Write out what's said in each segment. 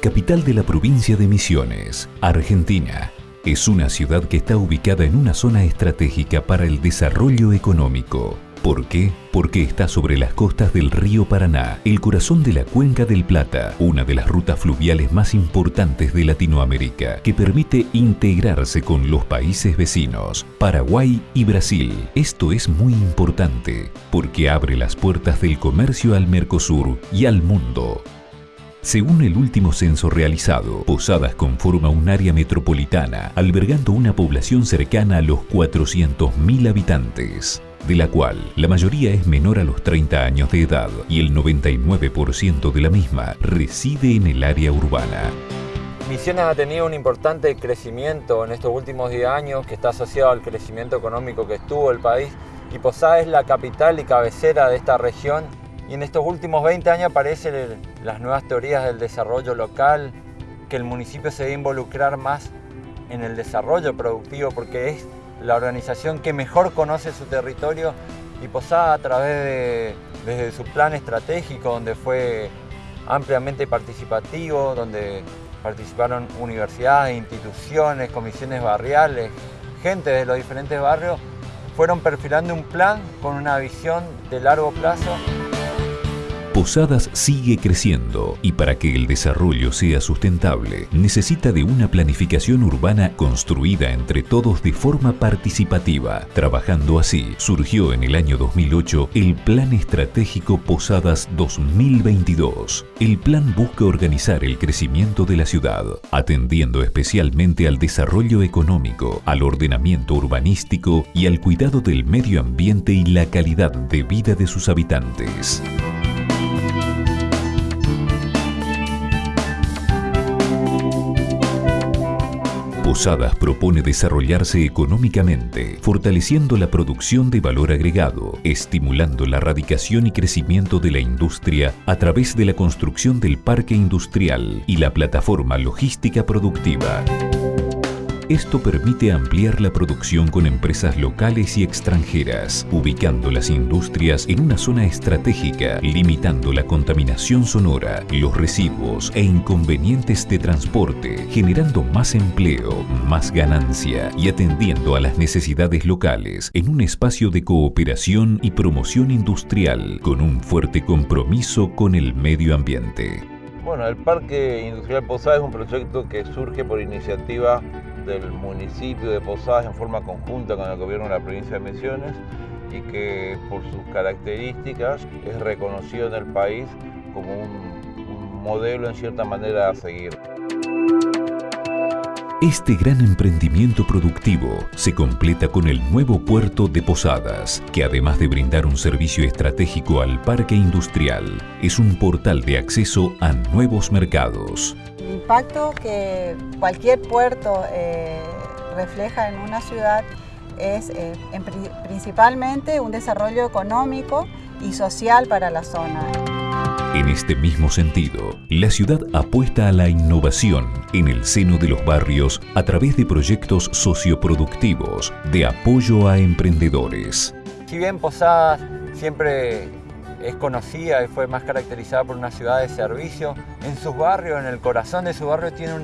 Capital de la provincia de Misiones, Argentina. Es una ciudad que está ubicada en una zona estratégica para el desarrollo económico. ¿Por qué? Porque está sobre las costas del río Paraná, el corazón de la cuenca del Plata, una de las rutas fluviales más importantes de Latinoamérica, que permite integrarse con los países vecinos, Paraguay y Brasil. Esto es muy importante, porque abre las puertas del comercio al Mercosur y al mundo. Según el último censo realizado, Posadas conforma un área metropolitana, albergando una población cercana a los 400.000 habitantes, de la cual la mayoría es menor a los 30 años de edad y el 99% de la misma reside en el área urbana. Misiones ha tenido un importante crecimiento en estos últimos 10 años que está asociado al crecimiento económico que estuvo el país y Posadas es la capital y cabecera de esta región y en estos últimos 20 años aparecen las nuevas teorías del desarrollo local, que el municipio se debe involucrar más en el desarrollo productivo porque es la organización que mejor conoce su territorio y Posada a través de su plan estratégico donde fue ampliamente participativo, donde participaron universidades, instituciones, comisiones barriales, gente de los diferentes barrios, fueron perfilando un plan con una visión de largo plazo Posadas sigue creciendo y para que el desarrollo sea sustentable necesita de una planificación urbana construida entre todos de forma participativa. Trabajando así, surgió en el año 2008 el Plan Estratégico Posadas 2022. El plan busca organizar el crecimiento de la ciudad, atendiendo especialmente al desarrollo económico, al ordenamiento urbanístico y al cuidado del medio ambiente y la calidad de vida de sus habitantes. Posadas propone desarrollarse económicamente, fortaleciendo la producción de valor agregado, estimulando la radicación y crecimiento de la industria a través de la construcción del parque industrial y la plataforma logística productiva. Esto permite ampliar la producción con empresas locales y extranjeras, ubicando las industrias en una zona estratégica, limitando la contaminación sonora, los residuos e inconvenientes de transporte, generando más empleo, más ganancia y atendiendo a las necesidades locales en un espacio de cooperación y promoción industrial con un fuerte compromiso con el medio ambiente. Bueno, el Parque Industrial Posada es un proyecto que surge por iniciativa del municipio de Posadas en forma conjunta con el gobierno de la provincia de Misiones y que por sus características es reconocido en el país como un, modelo en cierta manera a seguir. Este gran emprendimiento productivo se completa con el nuevo puerto de Posadas, que además de brindar un servicio estratégico al parque industrial, es un portal de acceso a nuevos mercados impacto que cualquier puerto eh, refleja en una ciudad es eh, principalmente un desarrollo económico y social para la zona. En este mismo sentido, la ciudad apuesta a la innovación en el seno de los barrios a través de proyectos socioproductivos de apoyo a emprendedores. Si bien Posadas siempre es conocida y fue más caracterizada por una ciudad de servicio. En sus barrios, en el corazón de su barrio, tiene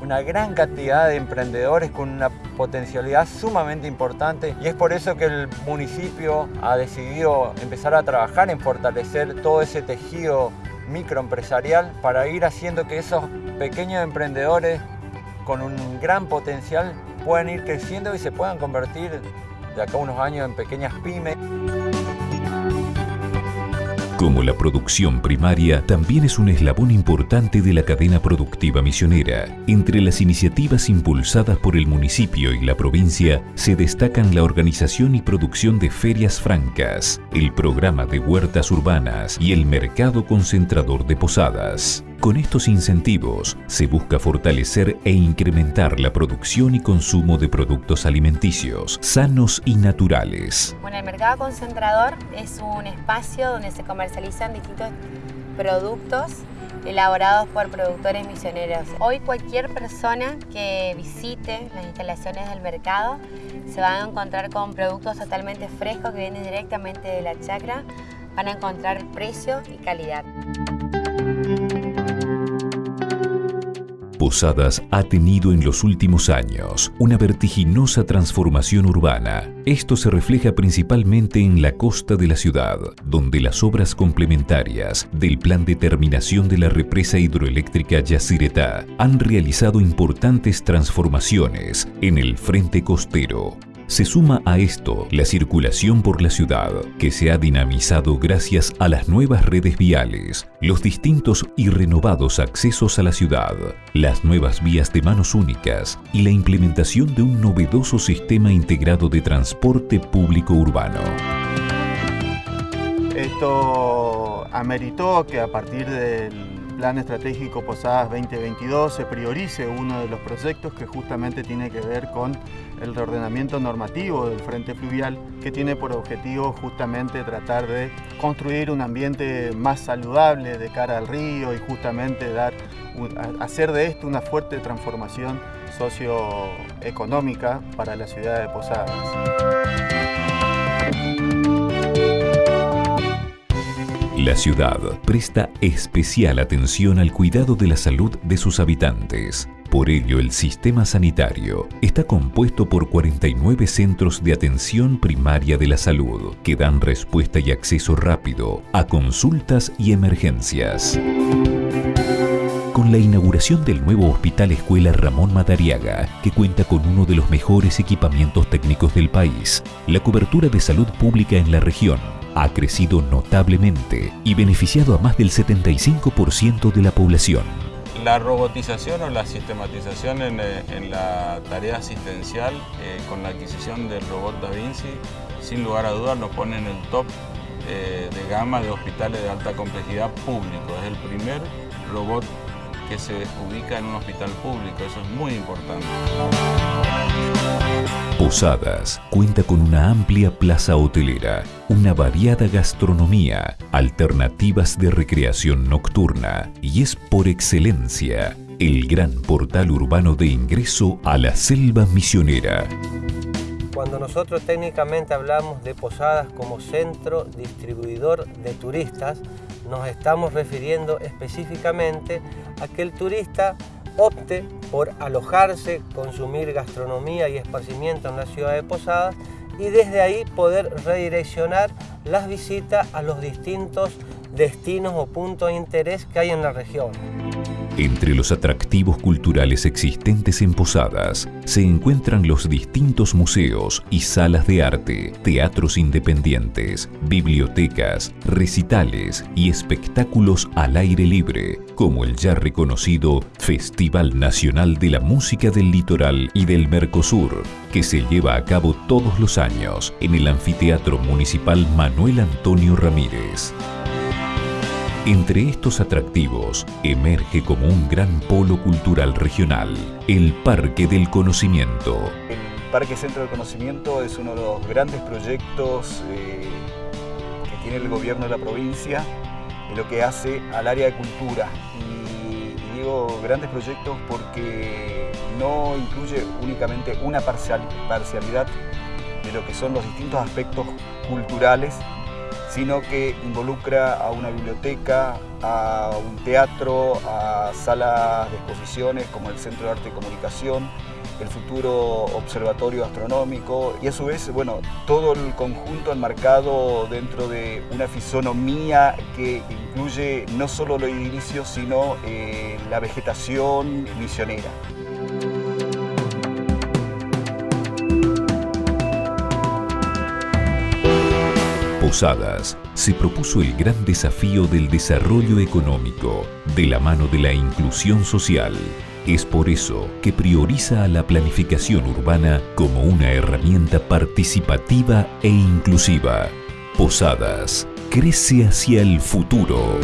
una gran cantidad de emprendedores con una potencialidad sumamente importante y es por eso que el municipio ha decidido empezar a trabajar en fortalecer todo ese tejido microempresarial para ir haciendo que esos pequeños emprendedores con un gran potencial puedan ir creciendo y se puedan convertir de acá a unos años en pequeñas pymes. Como la producción primaria también es un eslabón importante de la cadena productiva misionera, entre las iniciativas impulsadas por el municipio y la provincia se destacan la organización y producción de ferias francas, el programa de huertas urbanas y el mercado concentrador de posadas. Con estos incentivos se busca fortalecer e incrementar la producción y consumo de productos alimenticios sanos y naturales. Bueno, el mercado concentrador es un espacio donde se comercializan distintos productos elaborados por productores misioneros. Hoy cualquier persona que visite las instalaciones del mercado se va a encontrar con productos totalmente frescos que vienen directamente de la chacra. Van a encontrar precio y calidad. Posadas ha tenido en los últimos años una vertiginosa transformación urbana. Esto se refleja principalmente en la costa de la ciudad, donde las obras complementarias del plan de terminación de la represa hidroeléctrica Yacyretá han realizado importantes transformaciones en el frente costero, se suma a esto la circulación por la ciudad, que se ha dinamizado gracias a las nuevas redes viales, los distintos y renovados accesos a la ciudad, las nuevas vías de manos únicas y la implementación de un novedoso sistema integrado de transporte público urbano. Esto ameritó que a partir del Plan Estratégico Posadas 2022 se priorice uno de los proyectos que justamente tiene que ver con el reordenamiento normativo del frente fluvial que tiene por objetivo justamente tratar de construir un ambiente más saludable de cara al río y justamente dar, hacer de esto una fuerte transformación socioeconómica para la ciudad de Posadas. La ciudad presta especial atención al cuidado de la salud de sus habitantes. Por ello, el sistema sanitario está compuesto por 49 centros de atención primaria de la salud que dan respuesta y acceso rápido a consultas y emergencias. Con la inauguración del nuevo Hospital Escuela Ramón Madariaga, que cuenta con uno de los mejores equipamientos técnicos del país, la cobertura de salud pública en la región ha crecido notablemente y beneficiado a más del 75% de la población. La robotización o la sistematización en, eh, la tarea asistencial eh, con la adquisición del robot Da Vinci, sin lugar a dudas nos pone en el top eh, de gama de hospitales de alta complejidad público. Es el primer robot que se ubica en un hospital público, eso es muy importante. Posadas cuenta con una amplia plaza hotelera, una variada gastronomía, alternativas de recreación nocturna y es por excelencia el gran portal urbano de ingreso a la selva misionera. Cuando nosotros técnicamente hablamos de Posadas como centro distribuidor de turistas, nos estamos refiriendo específicamente a que el turista opte por alojarse, consumir gastronomía y esparcimiento en la ciudad de Posadas y desde ahí poder redireccionar las visitas a los distintos destinos o puntos de interés que hay en la región. Entre los atractivos culturales existentes en Posadas se encuentran los distintos museos y salas de arte, teatros independientes, bibliotecas, recitales y espectáculos al aire libre, como el ya reconocido Festival Nacional de la Música del Litoral y del Mercosur, que se lleva a cabo todos los años en el Anfiteatro Municipal Manuel Antonio Ramírez. Entre estos atractivos emerge como un gran polo cultural regional, el Parque del Conocimiento. El Parque Centro del Conocimiento es uno de los grandes proyectos eh, que tiene el gobierno de la provincia en lo que hace al área de cultura. Y, digo grandes proyectos porque no incluye únicamente una parcialidad de lo que son los distintos aspectos culturales sino que involucra a una biblioteca, a un teatro, a salas de exposiciones como el Centro de Arte y Comunicación, el futuro observatorio astronómico y a su vez, bueno, todo el conjunto enmarcado dentro de una fisonomía que incluye no solo lo edilicio, sino eh, la vegetación misionera. Posadas se propuso el gran desafío del desarrollo económico de la mano de la inclusión social. Es por eso que prioriza a la planificación urbana como una herramienta participativa e inclusiva. Posadas crece hacia el futuro.